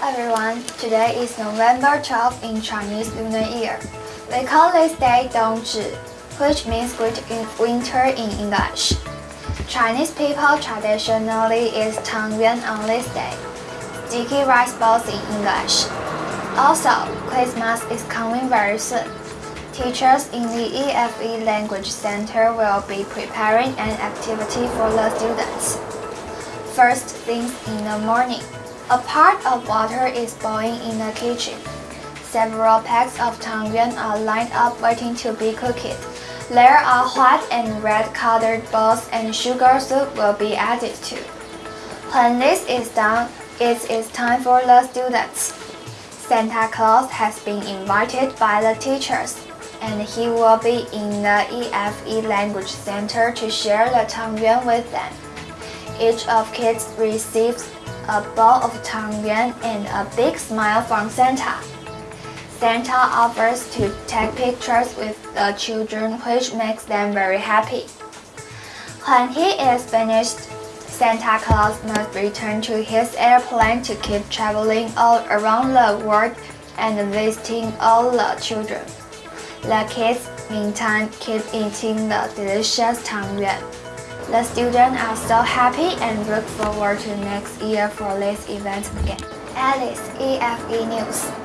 everyone. Today is November 12 in Chinese Lunar Year. We call this day Dongzhi, which means great winter in English. Chinese people traditionally eat tangyuan on this day, sticky rice balls in English. Also, Christmas is coming very soon. Teachers in the EFE Language Center will be preparing an activity for the students. First things in the morning, a pot of water is boiling in the kitchen. Several packs of tangyuan are lined up waiting to be cooked. There are white and red colored balls and sugar soup will be added to. When this is done, it is time for the students. Santa Claus has been invited by the teachers and he will be in the EFE Language Center to share the tangyuan with them. Each of kids receives a bowl of tangyuan and a big smile from Santa. Santa offers to take pictures with the children which makes them very happy. When he is finished, Santa Claus must return to his airplane to keep traveling all around the world and visiting all the children. The kids, meantime, keep eating the delicious tangyuan. The students are so happy and look forward to next year for this event again. Alice, EFE News.